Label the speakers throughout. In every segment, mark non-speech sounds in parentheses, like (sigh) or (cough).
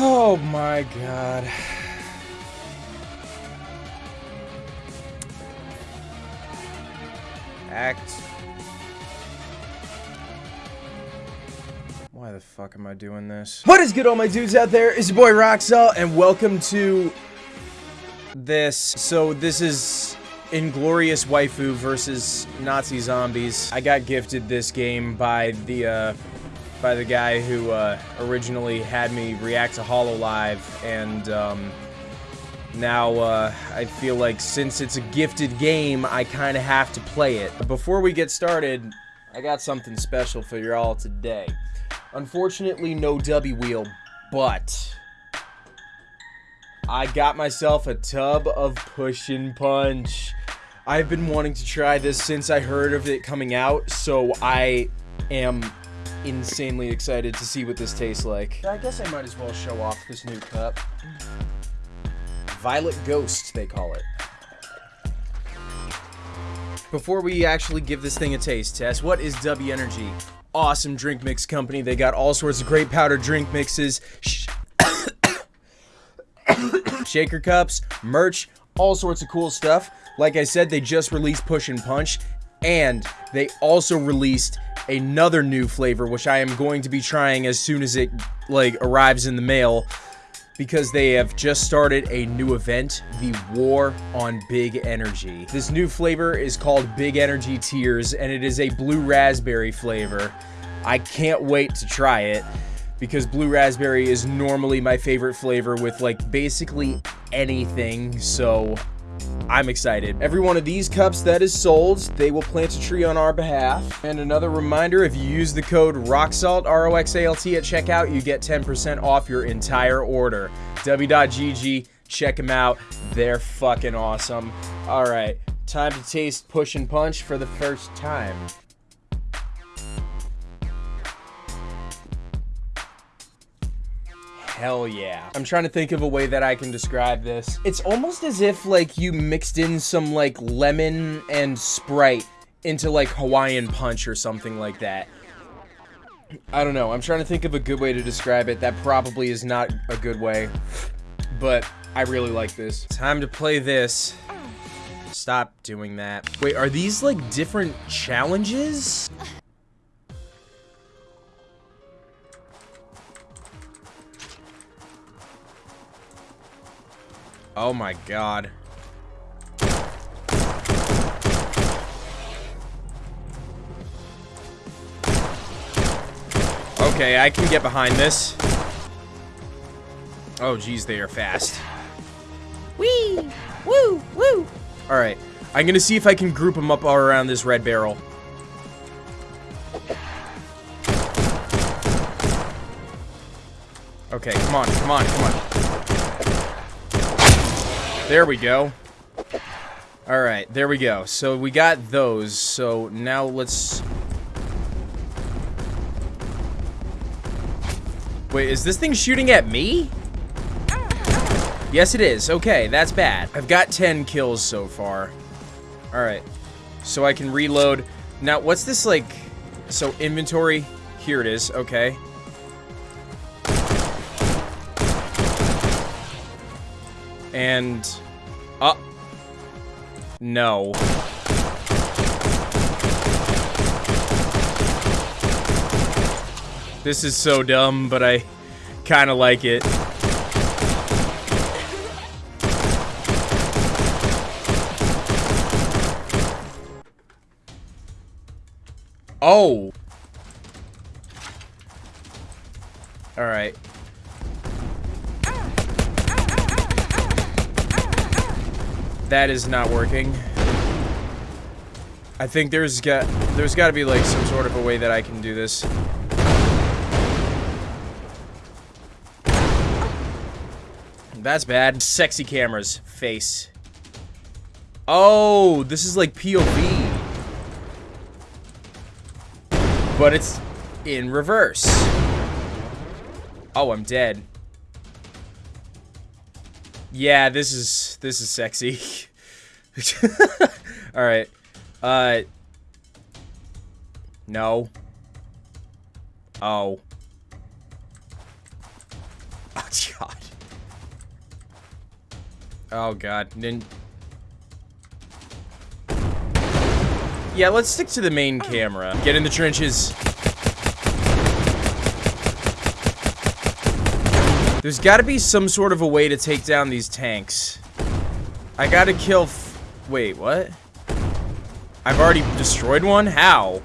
Speaker 1: Oh my god. Act. Why the fuck am I doing this? What is good, all my dudes out there? It's your boy Roxel, and welcome to this. So this is Inglorious Waifu versus Nazi Zombies. I got gifted this game by the uh, by the guy who uh, originally had me react to Hololive, and um, now uh, I feel like since it's a gifted game, I kind of have to play it. Before we get started, I got something special for you all today. Unfortunately, no W wheel, but I got myself a tub of Push and Punch. I've been wanting to try this since I heard of it coming out, so I am insanely excited to see what this tastes like. I guess I might as well show off this new cup. Violet Ghost, they call it. Before we actually give this thing a taste test, what is W Energy? Awesome drink mix company. They got all sorts of great powder drink mixes, sh (coughs) shaker cups, merch, all sorts of cool stuff. Like I said, they just released Push and Punch, and they also released another new flavor, which I am going to be trying as soon as it like arrives in the mail because they have just started a new event, the War on Big Energy. This new flavor is called Big Energy Tears, and it is a blue raspberry flavor. I can't wait to try it because blue raspberry is normally my favorite flavor with like basically anything, so I'm excited. Every one of these cups that is sold, they will plant a tree on our behalf. And another reminder, if you use the code ROXALT, R-O-X-A-L-T at checkout, you get 10% off your entire order. W.GG, check them out. They're fucking awesome. All right, time to taste Push and Punch for the first time. Hell yeah. I'm trying to think of a way that I can describe this. It's almost as if like you mixed in some like lemon and Sprite into like Hawaiian Punch or something like that. I don't know. I'm trying to think of a good way to describe it. That probably is not a good way. But I really like this. Time to play this. Stop doing that. Wait, are these like different challenges? Oh my god. Okay, I can get behind this. Oh, geez, they are fast.
Speaker 2: Wee! Woo! Woo!
Speaker 1: Alright, I'm gonna see if I can group them up all around this red barrel. Okay, come on, come on, come on. There we go. Alright, there we go. So we got those. So now let's... Wait, is this thing shooting at me? Yes, it is. Okay, that's bad. I've got 10 kills so far. Alright. So I can reload. Now, what's this, like... So, inventory. Here it is. Okay. And... Uh... No. This is so dumb, but I kind of like it. Oh! Alright. That is not working. I think there's got there's got to be like some sort of a way that I can do this. That's bad. Sexy cameras. Face. Oh, this is like POV. But it's in reverse. Oh, I'm dead. Yeah, this is this is sexy. (laughs) All right. Uh No. Oh. (laughs) Oh, God. Oh, God. Nin yeah, let's stick to the main camera. Get in the trenches. There's got to be some sort of a way to take down these tanks. I got to kill... Wait, what? I've already destroyed one? How?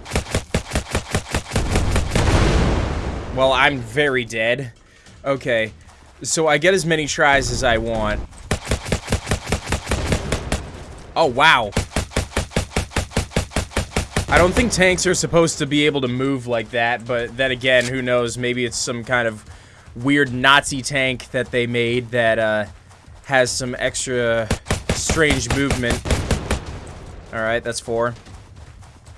Speaker 1: Well, I'm very dead. Okay. So I get as many tries as I want. Oh, wow. I don't think tanks are supposed to be able to move like that, but then again, who knows? Maybe it's some kind of weird Nazi tank that they made that uh, has some extra strange movement. Alright, that's four.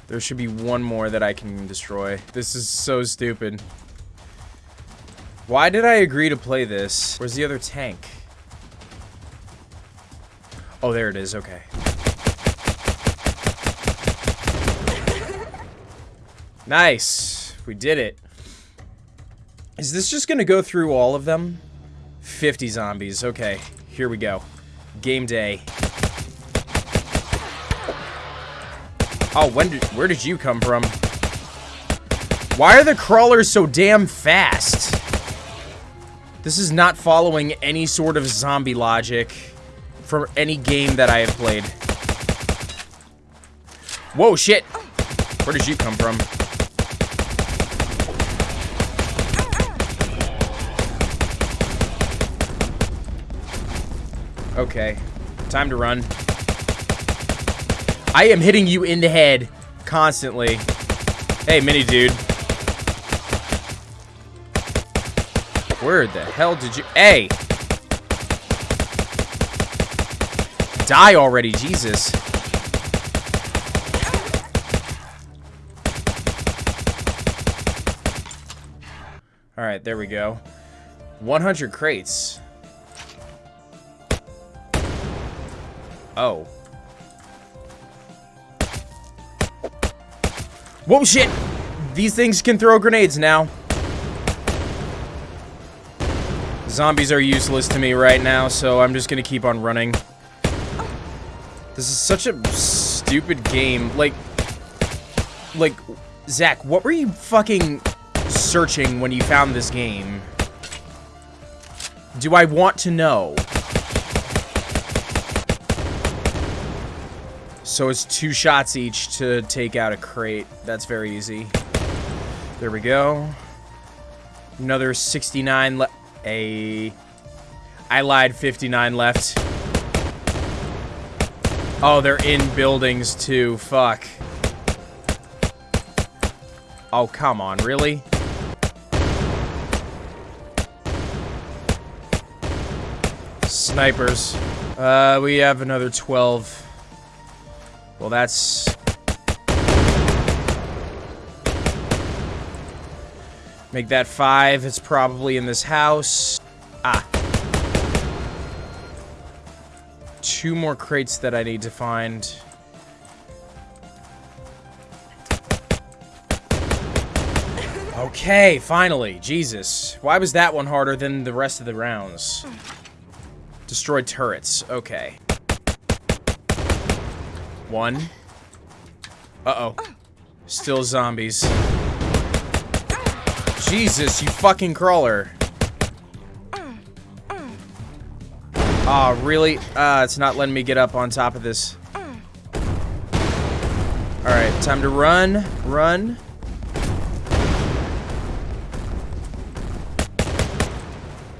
Speaker 1: There should be one more that I can destroy. This is so stupid. Why did I agree to play this? Where's the other tank? Oh, there it is. Okay. Nice. We did it. Is this just going to go through all of them? 50 zombies. Okay. Here we go. Game day. Oh, when did, where did you come from? Why are the crawlers so damn fast? This is not following any sort of zombie logic from any game that I have played. Whoa, shit! Where did you come from? Okay. Time to run. I am hitting you in the head constantly. Hey, mini dude. Where the hell did you... Hey! Die already, Jesus. Alright, there we go. 100 crates. Oh. Whoa, shit! These things can throw grenades now. Zombies are useless to me right now, so I'm just gonna keep on running. This is such a stupid game. Like, like, Zach, what were you fucking searching when you found this game? Do I want to know? So it's two shots each to take out a crate. That's very easy. There we go. Another 69 left. A. I lied, 59 left. Oh, they're in buildings too. Fuck. Oh, come on, really? Snipers. Uh, we have another 12. Well, that's... Make that five. It's probably in this house. Ah. Two more crates that I need to find. Okay, finally. Jesus. Why was that one harder than the rest of the rounds? Destroyed turrets. Okay. One. Uh-oh. Still zombies. Jesus, you fucking crawler. Aw, oh, really? Uh, it's not letting me get up on top of this. Alright, time to run. Run.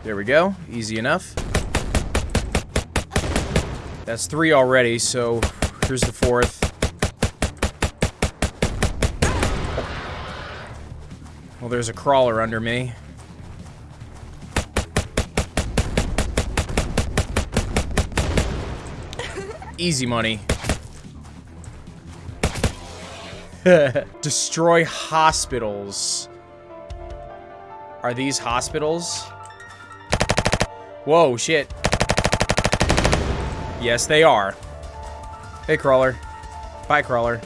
Speaker 1: There we go. Easy enough. That's three already, so Here's the fourth. Well, there's a crawler under me. Easy money. (laughs) Destroy hospitals. Are these hospitals? Whoa, shit. Yes, they are. Hey, Crawler. Bye, Crawler.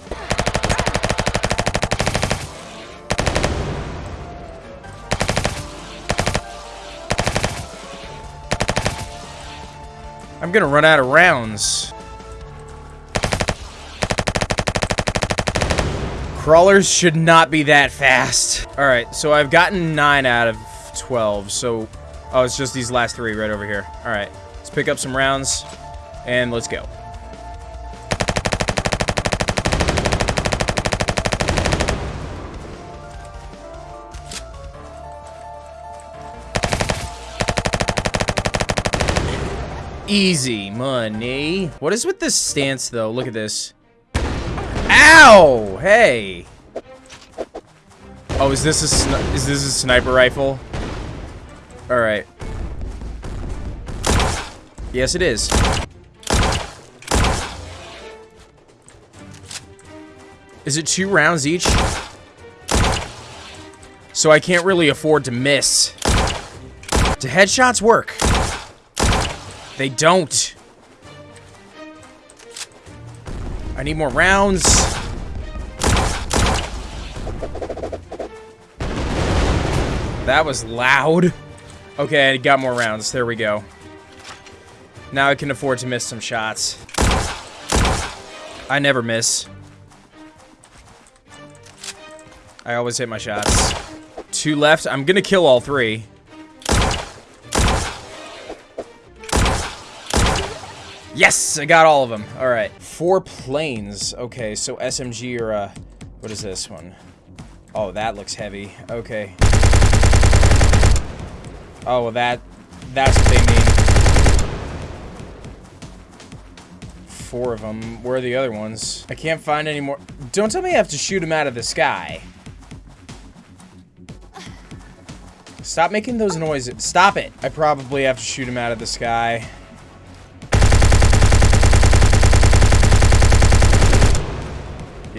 Speaker 1: I'm gonna run out of rounds. Crawlers should not be that fast. Alright, so I've gotten 9 out of 12, so... Oh, it's just these last three right over here. Alright, let's pick up some rounds, and let's go. Easy money. What is with this stance, though? Look at this. Ow! Hey! Oh, is this a is this a sniper rifle? All right. Yes, it is. Is it two rounds each? So I can't really afford to miss. Do headshots work? They don't. I need more rounds. That was loud. Okay, I got more rounds. There we go. Now I can afford to miss some shots. I never miss. I always hit my shots. Two left. I'm gonna kill all three. Yes, I got all of them. All right, four planes. Okay, so SMG or uh, what is this one? Oh, that looks heavy. Okay. Oh, well, that, that's what they mean. Four of them. Where are the other ones? I can't find any more. Don't tell me I have to shoot them out of the sky. Stop making those noises. Stop it. I probably have to shoot him out of the sky.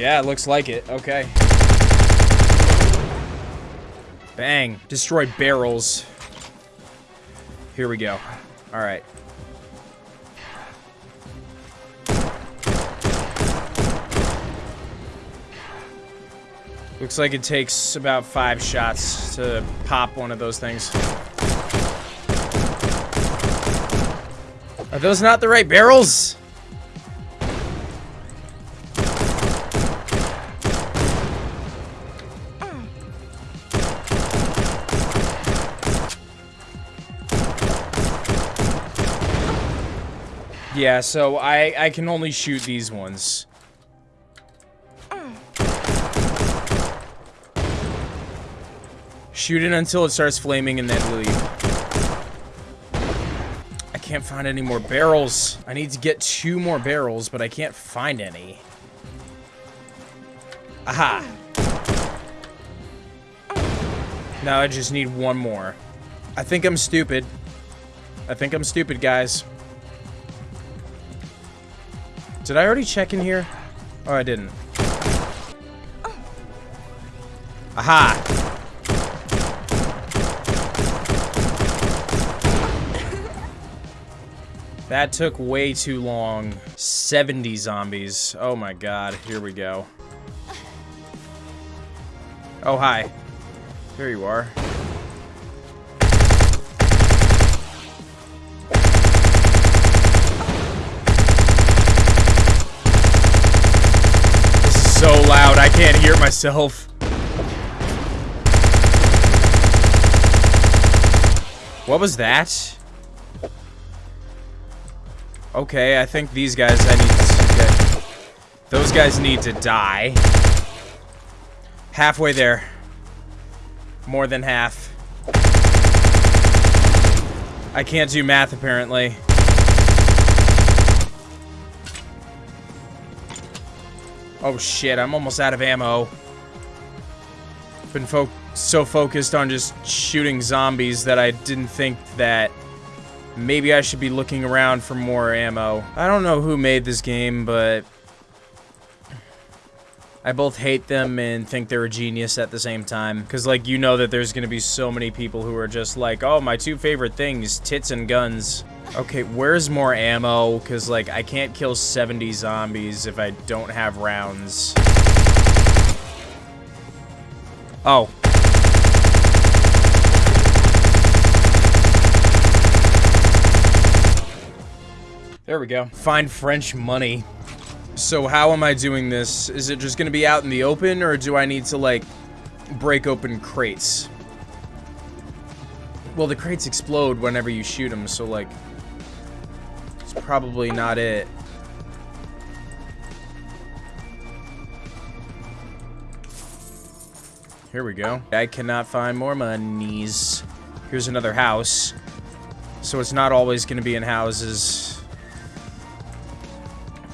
Speaker 1: Yeah, it looks like it. Okay. Bang. Destroyed barrels. Here we go. Alright. Looks like it takes about five shots to pop one of those things. Are those not the right barrels? Yeah, so I, I can only shoot these ones. Shoot it until it starts flaming and then leave. I can't find any more barrels. I need to get two more barrels, but I can't find any. Aha! Now I just need one more. I think I'm stupid. I think I'm stupid, guys. Did I already check in here? Oh, I didn't. Aha! That took way too long. 70 zombies. Oh my god, here we go. Oh, hi. Here you are. Can't hear myself. What was that? Okay, I think these guys I need to get... Those guys need to die. Halfway there. More than half. I can't do math, apparently. Oh shit, I'm almost out of ammo. Been fo so focused on just shooting zombies that I didn't think that maybe I should be looking around for more ammo. I don't know who made this game, but I both hate them and think they're a genius at the same time. Because, like, you know that there's going to be so many people who are just like, oh, my two favorite things, tits and guns. Okay, where's more ammo? Because, like, I can't kill 70 zombies if I don't have rounds. Oh. There we go. Find French money. So how am I doing this? Is it just gonna be out in the open, or do I need to, like, break open crates? Well, the crates explode whenever you shoot them, so, like, it's probably not it. Here we go. I cannot find more monies. Here's another house. So it's not always going to be in houses.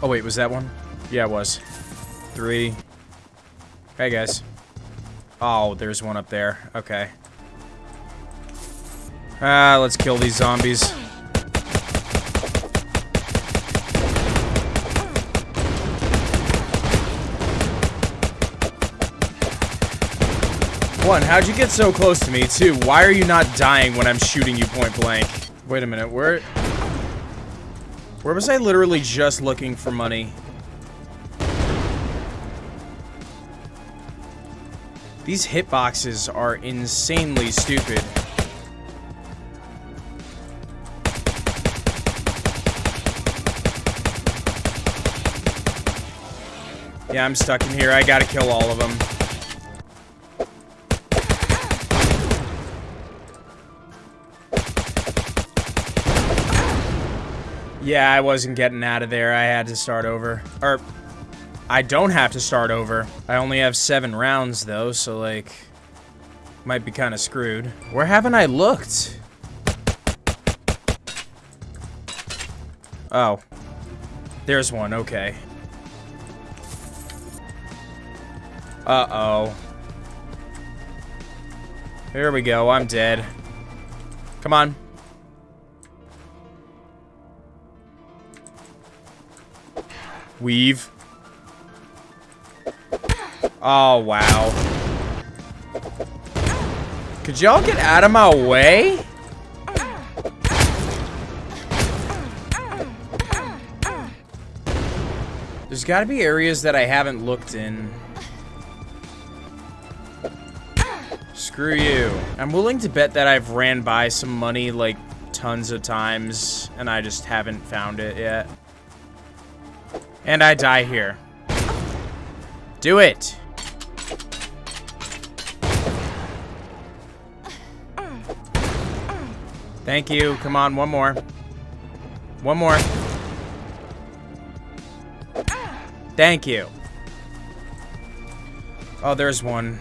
Speaker 1: Oh, wait, was that one? Yeah, it was. Three. Hey, guys. Oh, there's one up there. Okay. Ah, let's kill these zombies. One, how'd you get so close to me? Two, why are you not dying when I'm shooting you point blank? Wait a minute, where... Where was I literally just looking for money? These hitboxes are insanely stupid. Yeah, I'm stuck in here. I gotta kill all of them. Yeah, I wasn't getting out of there. I had to start over. Or, I don't have to start over. I only have seven rounds, though, so, like, might be kind of screwed. Where haven't I looked? Oh. There's one, okay. Uh-oh. Here we go, I'm dead. Come on. Weave. Oh, wow. Could y'all get out of my way? There's got to be areas that I haven't looked in. Screw you. I'm willing to bet that I've ran by some money, like, tons of times, and I just haven't found it yet. And I die here. Do it! Thank you. Come on, one more. One more. Thank you. Oh, there's one.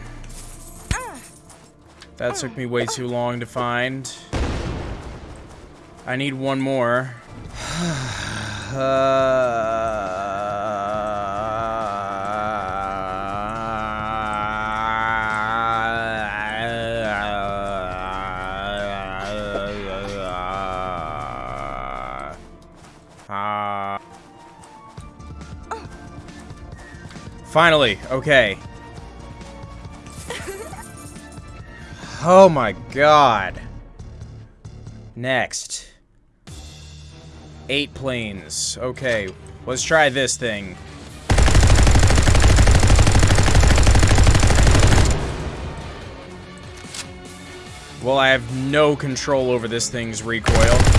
Speaker 1: That took me way too long to find. I need one more. (sighs) uh... Finally, okay. Oh my god. Next. Eight planes. Okay, let's try this thing. Well, I have no control over this thing's recoil.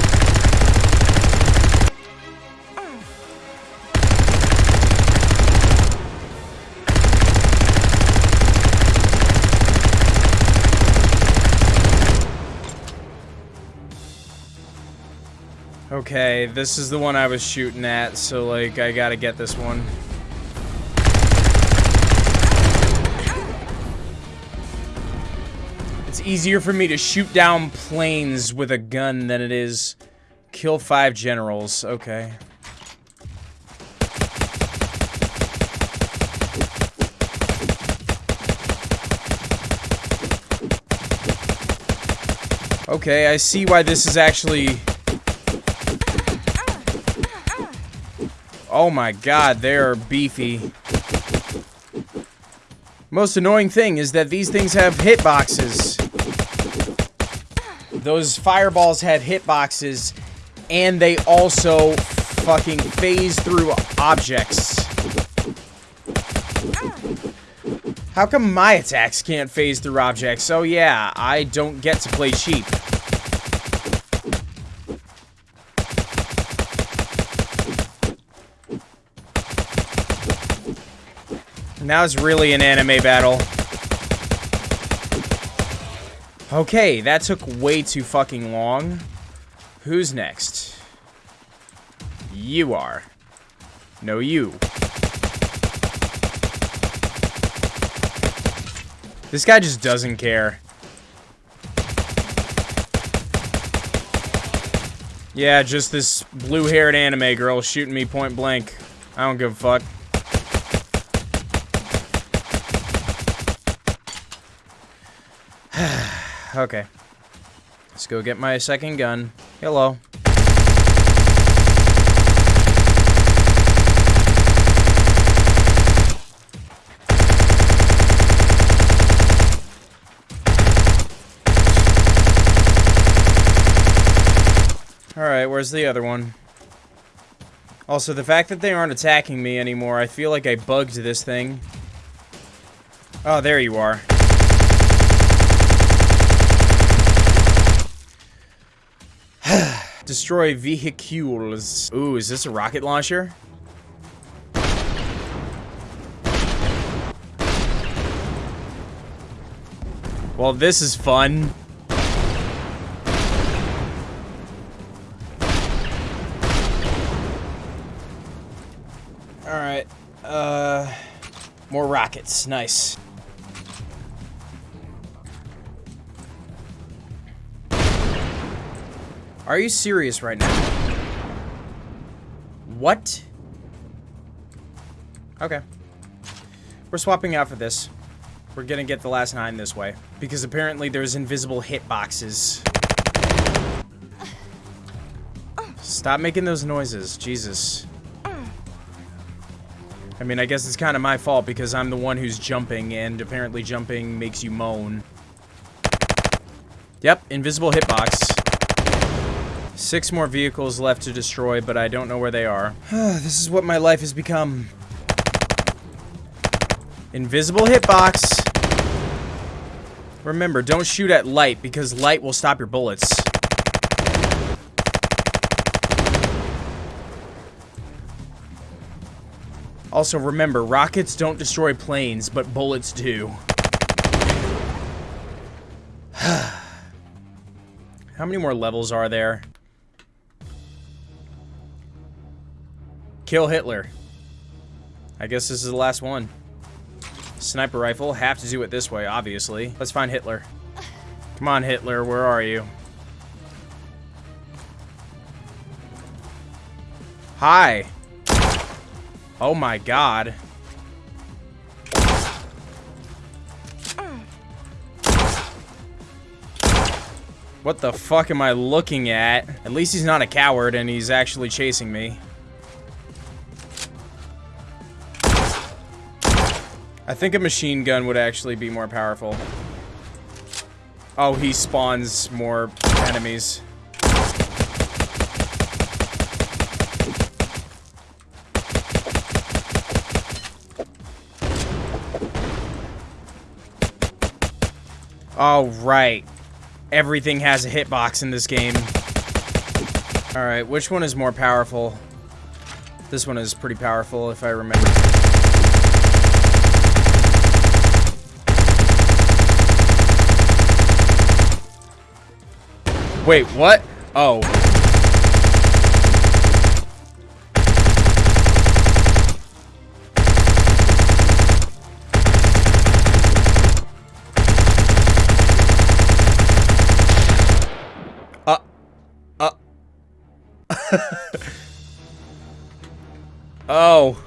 Speaker 1: Okay, this is the one I was shooting at, so, like, I gotta get this one. It's easier for me to shoot down planes with a gun than it is kill five generals. Okay. Okay, I see why this is actually Oh my god, they are beefy. Most annoying thing is that these things have hitboxes. Those fireballs have hitboxes, and they also fucking phase through objects. How come my attacks can't phase through objects? Oh yeah, I don't get to play cheap. Now it's really an anime battle. Okay, that took way too fucking long. Who's next? You are. No, you. This guy just doesn't care. Yeah, just this blue-haired anime girl shooting me point blank. I don't give a fuck. Okay. Let's go get my second gun. Hello. Alright, where's the other one? Also, the fact that they aren't attacking me anymore, I feel like I bugged this thing. Oh, there you are. Destroy vehicles. Ooh, is this a rocket launcher? Well, this is fun. Alright, uh... More rockets, nice. Are you serious right now? What? Okay. We're swapping out for this. We're gonna get the last nine this way. Because apparently there's invisible hitboxes. Stop making those noises. Jesus. I mean, I guess it's kind of my fault because I'm the one who's jumping, and apparently jumping makes you moan. Yep, invisible hitbox. Six more vehicles left to destroy, but I don't know where they are. (sighs) this is what my life has become. Invisible hitbox. Remember, don't shoot at light, because light will stop your bullets. Also, remember, rockets don't destroy planes, but bullets do. (sighs) How many more levels are there? Kill Hitler. I guess this is the last one. Sniper rifle. Have to do it this way, obviously. Let's find Hitler. Come on, Hitler. Where are you? Hi. Oh my god. What the fuck am I looking at? At least he's not a coward and he's actually chasing me. Think a machine gun would actually be more powerful. Oh, he spawns more enemies. Oh, right. Everything has a hitbox in this game. Alright, which one is more powerful? This one is pretty powerful, if I remember. Wait, what? Oh. Uh. Uh. (laughs) oh.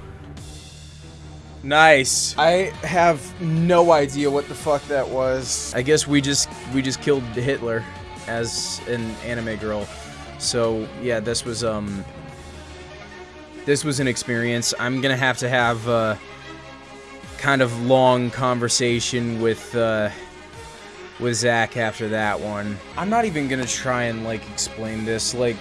Speaker 1: Nice. I have no idea what the fuck that was. I guess we just we just killed the Hitler as an anime girl. So yeah, this was um this was an experience. I'm gonna have to have a kind of long conversation with uh, with Zach after that one. I'm not even gonna try and like explain this. Like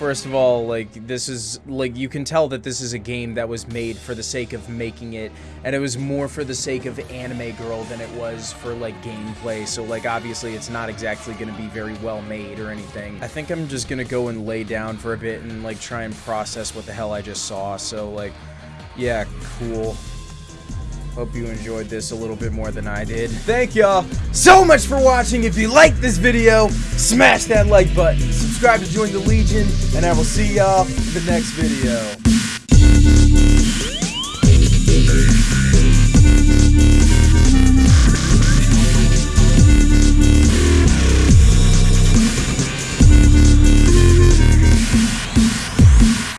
Speaker 1: first of all, like, this is, like, you can tell that this is a game that was made for the sake of making it, and it was more for the sake of Anime Girl than it was for, like, gameplay, so, like, obviously it's not exactly gonna be very well made or anything. I think I'm just gonna go and lay down for a bit and, like, try and process what the hell I just saw, so, like, yeah, cool. Hope you enjoyed this a little bit more than I did. Thank y'all so much for watching. If you liked this video, smash that like button. Subscribe to join the Legion, and I will see y'all in the next video.